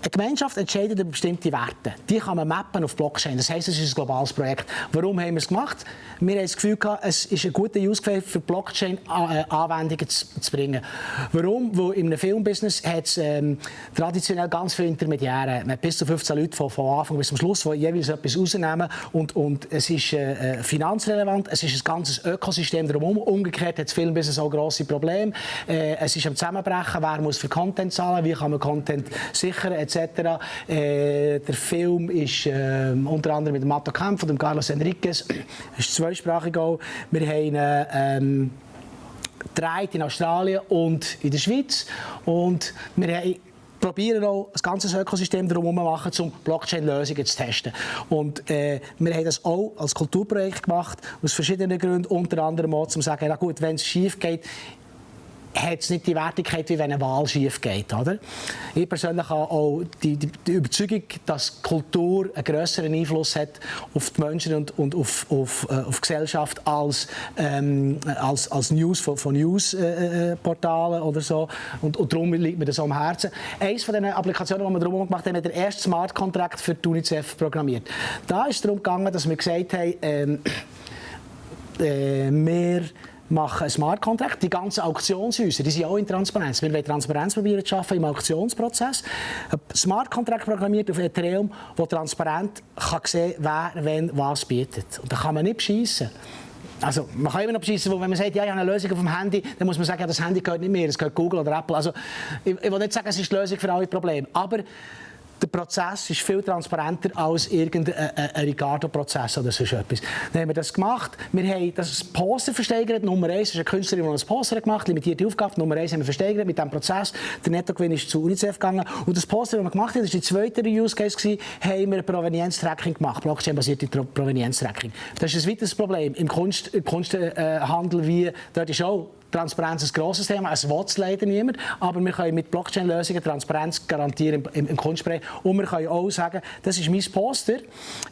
eine Gemeinschaft entscheidet über bestimmte Werte. Die kann man mappen auf Blockchain. Das heisst, es ist ein globales Projekt. Warum haben wir es gemacht? Wir haben das Gefühl, gehabt, es ist ein guter Use Case für Blockchain-Anwendungen zu, zu, bringen. Warum? Weil einem Filmbusiness hat es ähm, traditionell ganz viele Intermediäre. Man hat bis zu 15 Leute von, von Anfang bis zum Schluss, die jeweils etwas rausnehmen. Und, und es ist äh, äh, finanzrelevant, es ist ein ganzes Ökosystem drumherum. Umgekehrt hat das Filmbusiness auch grosse Probleme. Äh, es ist am Zusammenbrechen, wer muss für Content zahlen, wie kann man Content sichern, etc etc. Äh, der Film ist äh, unter anderem mit Matto und dem Carlos Enriquez, ist zweisprachig auch. Wir haben gedreht in Australien und in der Schweiz und wir probieren auch das ganze Ökosystem darum machen, um Blockchain-Lösungen zu testen. Und äh, wir haben das auch als Kulturprojekt gemacht, aus verschiedenen Gründen, unter anderem auch, um zu sagen, na gut, wenn es schief geht, hat es nicht die Wertigkeit, wie wenn eine Wahl schief geht. Oder? Ich persönlich habe auch die, die, die, Überzeugung, dass Kultur einen größeren Einfluss hat auf die Menschen und, und auf, auf, äh, auf Gesellschaft als, ähm, als, als News von, von Newsportalen äh, oder so. Und, und darum liegt mir das am Herzen. Eines von den Applikationen, die wir darum gemacht haben, hat der erste Smart Contract für die UNICEF programmiert. Da ist es darum gegangen, dass wir gesagt haben, ähm, äh, mehr machen Smart Contract. Die ganzen Auktionshäuser, die sind auch in Transparenz. Wir wollen Transparenz probieren zu schaffen im Auktionsprozess. Ein Smart Contract programmiert auf Ethereum, der transparent kann sehen wer wenn was bietet. Und da kann man nicht beschissen. Also, man kann immer noch beschissen, wenn man sagt, ja, ich habe eine Lösung auf dem Handy, dann muss man sagen, ja, das Handy gehört nicht mehr, es gehört Google oder Apple. Also, ich, ich will nicht sagen, es ist die Lösung für alle Probleme. Aber der Prozess ist viel transparenter als irgendein Ricardo-Prozess oder so etwas. Dann haben wir das gemacht. Wir haben das Poster versteigert. Nummer 1 ist eine Künstlerin, die ein Poster gemacht hat, limitierte Aufgabe. Nummer 1 haben wir versteigert mit diesem Prozess. Der Nettogewinn ist zu UNICEF gegangen. Und das Poster, das wir gemacht haben, das war die zweite Use Case, gewesen, haben wir Provenienztracking gemacht, Blockchain-basierte Provenienztracking. Das ist ein weiteres Problem im Kunst, Kunsthandel, äh, wie dort ist auch Transparenz ist ein grosses Thema. Es will es leider niemand. Aber wir können mit Blockchain-Lösungen Transparenz garantieren im, im Kunstbereich. Und wir können auch sagen, das ist mein Poster.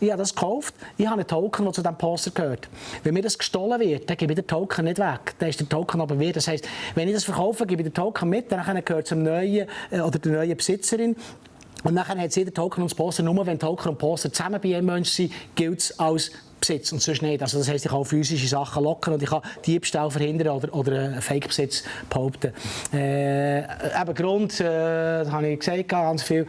Ich habe das gekauft. Ich habe einen Token, der zu diesem Poster gehört. Wenn mir das gestohlen wird, dann gebe ich den Token nicht weg. Dann ist der Token aber wert. Das heisst, wenn ich das verkaufe, gebe ich den Token mit. Dann gehört es zum neuen äh, oder der neuen Besitzerin. Und dann hat jeder Token und Poster, nur wenn Token und Poster zusammen bei einem Menschen sind, gilt es als Besitz und sonst nicht. Also das heisst, ich kann physische Sachen lockern und ich kann Diebstahl verhindern oder, oder Fake-Besitz behaupten. Äh, eben Grund, äh, das habe ich gesagt, ganz viel.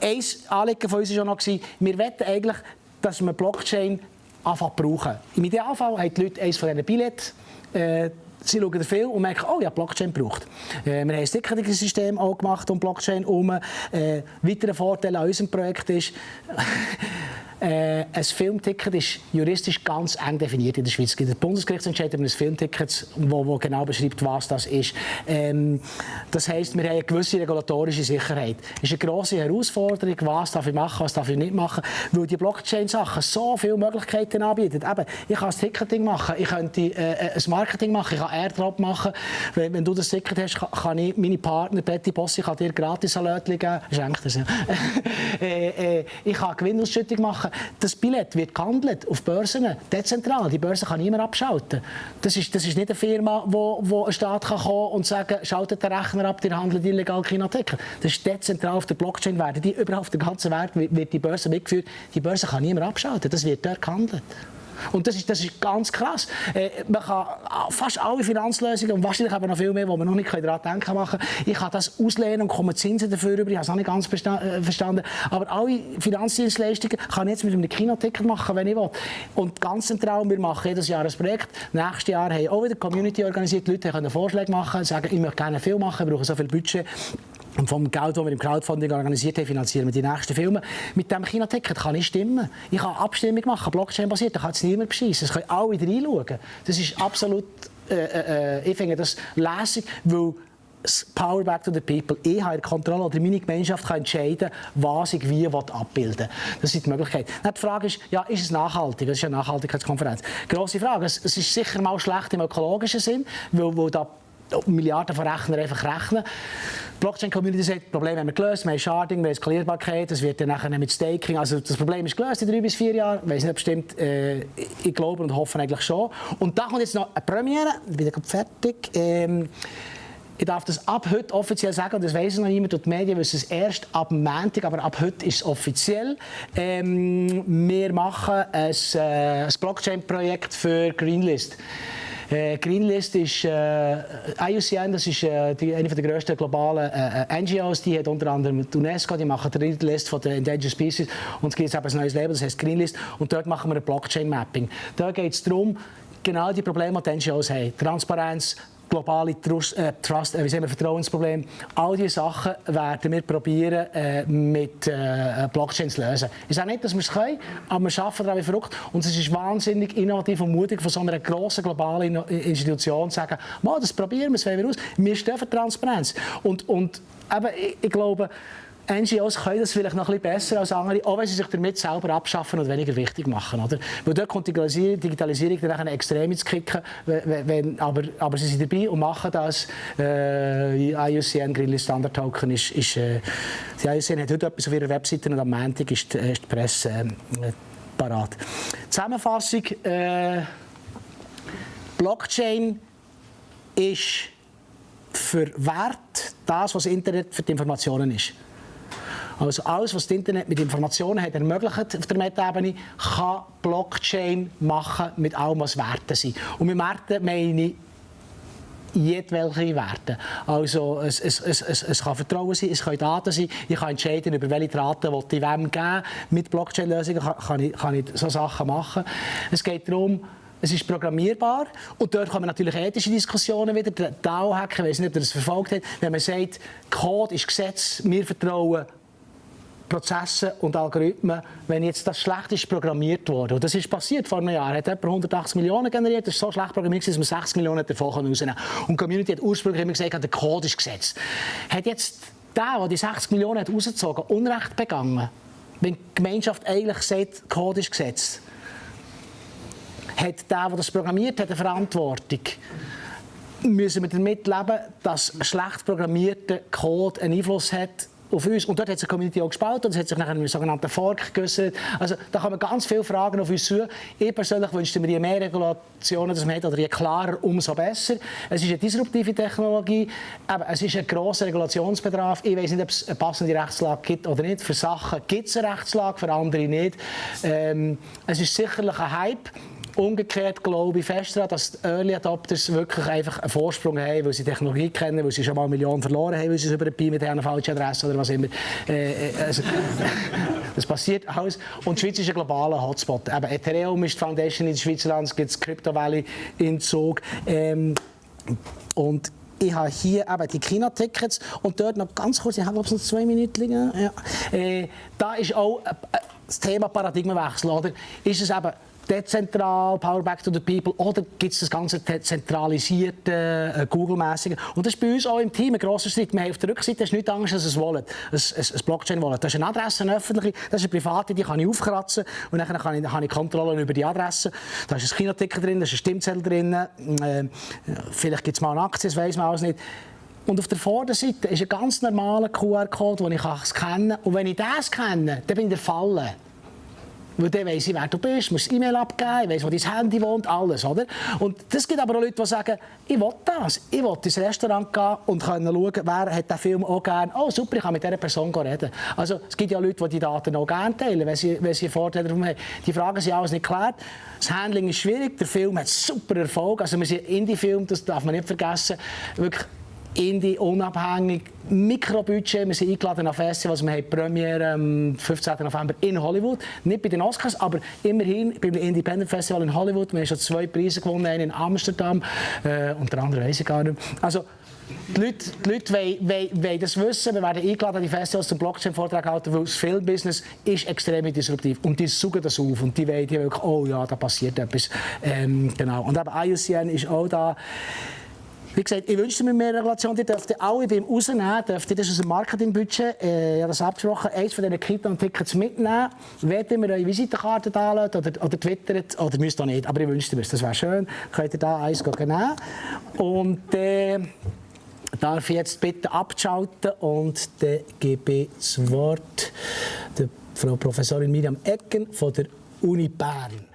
Äh, ein Anliegen von uns war auch noch, wir wollen eigentlich, dass wir Blockchain anfangen brauchen. Im Idealfall haben die Leute eines von diesen Billets, äh, sie schauen viel und merken, oh ja, Blockchain braucht. Äh, wir haben ein Ticketing-System gemacht um Blockchain herum. Äh, weiterer Vorteil an unserem Projekt ist, Äh, ein Filmticket ist juristisch ganz eng definiert in der Schweiz. Es gibt einen Bundesgerichtsentscheid über ein Filmticket, wo, wo, genau beschreibt, was das ist. Ähm, das heisst, wir haben eine gewisse regulatorische Sicherheit. Es ist eine grosse Herausforderung, was darf ich machen, was darf ich nicht machen, weil die Blockchain-Sachen so viele Möglichkeiten anbieten. Eben, ich kann das Ticketing machen, ich könnte äh, ein Marketing machen, ich kann Airdrop machen. Wenn, wenn, du das Ticket hast, kann, ich meine Partner, Betty Bossi, kann dir gratis ein Lötchen geben. Schenkt das, ja. äh, äh, ich kann Gewinnausschüttung machen machen. Das Billett wird gehandelt auf Börsen, dezentral. Die Börse kann niemand abschalten. Das ist, das ist nicht eine Firma, wo, wo ein Staat kann kommen und sagen, schaltet den Rechner ab, die handelt illegal Kinartikel. Das ist dezentral auf der Blockchain werden. Die überall auf der ganzen Welt wird die Börse mitgeführt. Die Börse kann niemand abschalten. Das wird dort gehandelt. Und das ist, das ist ganz krass. Äh, man kann fast alle Finanzlösungen und wahrscheinlich aber noch viel mehr, wo man noch nicht daran denken machen Ich kann das auslehnen und komme Zinsen dafür über. Ich habe es noch nicht ganz äh, verstanden. Aber alle Finanzdienstleistungen kann ich jetzt mit einem Kinoticket machen, wenn ich will. Und ganz zentral, wir machen jedes Jahr ein Projekt. Nächstes Jahr haben auch wieder Community organisiert. Die Leute können Vorschläge machen, sagen, ich möchte gerne viel machen, wir brauchen so viel Budget. Vom Geld, das wir im Crowdfunding organisiert haben, finanzieren wir die nächsten Filme. Mit dem Kinoticket kann ich stimmen. Ich kann Abstimmung machen, Blockchain-basiert, da kann es niemand beschissen. Es können alle reinschauen. Das ist absolut, äh, äh, äh, ich finde das lässig, weil Power back to the people. Ich habe Kontrolle oder meine Gemeinschaft kann entscheiden, was ich wie abbilden will. Das ist die Möglichkeit. Dann die Frage ist, ja, ist es nachhaltig? Das ist eine Nachhaltigkeitskonferenz. Grosse Frage. Es ist sicher mal schlecht im ökologischen Sinn, weil, weil da Milliarden von Rechnern einfach rechnen. Die Blockchain-Community sagt, das Problem haben wir gelöst, wir haben Sharding, wir haben Skalierbarkeit, das wird dann nachher mit Staking, also das Problem ist gelöst in drei bis vier Jahren, ich weiß nicht bestimmt, äh, ich glaube und hoffe eigentlich schon. Und da kommt jetzt noch eine Premiere, ich bin fertig. Ähm, ich darf das ab heute offiziell sagen, und das weiß noch niemand, und die Medien wissen es erst ab Montag, aber ab heute ist es offiziell. Ähm, wir machen ein, äh, ein Blockchain-Projekt für Greenlist. Äh, Greenlist ist äh, IUCN, das ist äh, die, eine der grössten globalen äh, äh NGOs, die hat unter anderem die UNESCO, die machen die List von den Endangered Species und es gibt jetzt ein neues Label, das heißt Greenlist und dort machen wir ein Blockchain-Mapping. Da geht es darum, genau die Probleme, die NGOs haben. Transparenz, globale Trust, äh, Trust äh, wie sagen wir, Vertrauensproblem. All diese Sachen werden wir probieren äh, mit äh, Blockchain zu lösen. Ich sage nicht, dass wir es können, aber wir arbeiten daran wie verrückt. Und es ist wahnsinnig innovativ und mutig von so einer grossen globalen Institution zu sagen, das probieren wir, das wollen wir aus. Wir stehen für Transparenz. Und, und eben, ich, ich glaube, NGOs können das vielleicht noch ein bisschen besser als andere, auch wenn sie sich damit selber abschaffen und weniger wichtig machen. Oder? Weil dort kommt die Digitalisierung dann extrem ins Kicken, wenn, aber, aber sie sind dabei und machen das. Äh, IUCN Greenlist Standard Token ist, ist äh, die IUCN hat heute etwas auf ihrer Webseite und am Montag ist, die, ist die Presse äh, parat. Zusammenfassung, äh, Blockchain ist für Wert das, was Internet für die Informationen ist. Also alles, was das Internet mit Informationen hat ermöglicht auf der Meta-Ebene, kann Blockchain machen mit allem, was Werte sind. Und mit Werten meine ich jedwelche Werte. Also es, es, es, es, es kann Vertrauen sein, es können Daten sein. Ich kann entscheiden, über welche Daten ich wem geben Mit Blockchain-Lösungen kann, kann, ich, so Sachen machen. Es geht darum, es ist programmierbar und dort kommen natürlich ethische Diskussionen wieder. Der DAO-Hacker, ich weiß nicht, ob ihr das verfolgt habt, wenn man sagt, Code ist Gesetz, wir vertrauen Prozesse und Algorithmen, wenn jetzt das schlecht ist programmiert wurde. Und das ist passiert vor einem Jahr. Hat etwa 180 Millionen generiert. Das ist so schlecht programmiert, dass man 60 Millionen davon rausnehmen kann. Und die Community hat ursprünglich immer gesagt, der Code ist gesetzt. Hat jetzt der, der die 60 Millionen hat rausgezogen hat, Unrecht begangen? Wenn die Gemeinschaft eigentlich sagt, der Code ist gesetzt. Hat der, der das programmiert hat, eine Verantwortung? Müssen wir damit leben, dass schlecht programmierter Code einen Einfluss hat auf uns. Und dort hat sich die Community auch gespalten und es hat sich nachher einen sogenannten Fork geäußert. Also da kommen ganz viele Fragen auf uns zu. Ich persönlich wünschte mir, je mehr Regulationen das man hat, oder je klarer, umso besser. Es ist eine disruptive Technologie, aber es ist ein grosser Regulationsbedarf. Ich weiß nicht, ob es eine passende Rechtslage gibt oder nicht. Für Sachen gibt es eine Rechtslage, für andere nicht. Ähm, es ist sicherlich ein Hype. Umgekehrt glaube ich fest daran, dass die Early Adopters wirklich einfach einen Vorsprung haben, weil sie Technologie kennen, weil sie schon mal Millionen verloren haben, weil sie es über ein Pi mit einer falschen Adresse oder was immer. Äh, äh also, das passiert alles. Und die Schweiz ist ein globaler Hotspot. Eben Ethereum ist die Foundation in Schweizerland, es gibt das Crypto Valley in Zug. Ähm, und ich habe hier eben die China-Tickets und dort noch ganz kurz, ich habe noch zwei Minuten. Ja. Äh, da ist auch äh, das Thema Paradigmenwechsel. Oder? Ist es eben dezentral, Power Back to the People, oder gibt es das ganze zentralisierte, äh, Google-mäßige. Und das ist bei uns auch im Team ein grosser Schritt. Wir haben auf der Rückseite ist nichts anderes als ein Wallet, ein, ein, Blockchain-Wallet. Das ist eine Adresse, eine öffentliche, das ist eine private, die kann ich aufkratzen und dann kann ich, habe ich Kontrolle über die Adresse. Da ist ein Kinoticket drin, da ist ein Stimmzettel drin, äh, vielleicht gibt es mal eine Aktie, das weiß man alles nicht. Und auf der Vorderseite ist ein ganz normaler QR-Code, den ich scannen kann. Und wenn ich das kenne, dann bin ich der Falle. Weil dann weiss ich, wer du bist, musst E-Mail abgeben, ich weiss, wo dein Handy wohnt, alles, oder? Und es gibt aber auch Leute, die sagen, ich will das, ich will ins Restaurant gehen und können schauen, wer hat den Film auch gerne, oh super, ich kann mit dieser Person reden. Also es gibt ja Leute, die die Daten auch gerne teilen, wenn sie, wenn sie Vorteile darum haben. Die Fragen sind alles nicht geklärt. Das Handling ist schwierig, der Film hat super Erfolg, also wir sind Indie-Film, das darf man nicht vergessen, wirklich Indie, unabhängig, Mikrobudget. Wir sind eingeladen auf Festivals. Wir haben Premiere am 15. November in Hollywood. Nicht bei den Oscars, aber immerhin beim Independent Festival in Hollywood. Wir haben schon zwei Preise gewonnen, einen in Amsterdam, äh, unter anderem weiß ich gar nicht. Also, die Leute, die Leute wollen, das wissen. Wir werden eingeladen an die Festivals zum Blockchain-Vortrag halten, weil das Filmbusiness ist extrem disruptiv. Und die suchen das auf und die wollen, die wollen oh ja, da passiert etwas. Ähm, genau. Und eben IUCN ist auch da. Wie gesagt, ich wünsche mir mehr Regulation. Die dürften alle beim Rausnehmen, dürften das aus dem Marketingbudget, äh, ich habe das abgesprochen, eins von diesen Kit-und-Tickets mitnehmen. Wollt ihr mir eure Visitenkarte anladen oder, oder twittert, oder müsst ihr nicht, aber ich wünsche mir das wäre schön. Könnt ihr da eins nehmen. Und äh, darf ich jetzt bitte abschalten und dann gebe ich das Wort der Frau Professorin Miriam Ecken von der Uni Bern.